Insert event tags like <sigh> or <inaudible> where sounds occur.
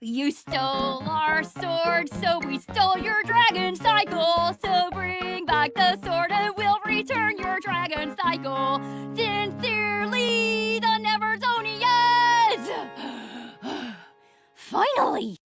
You stole mm-hmm. our sword, so we stole your dragon cycle. So bring back the sword and we'll return your dragon cycle. Sincerely, the Neverzonians! <sighs> Finally!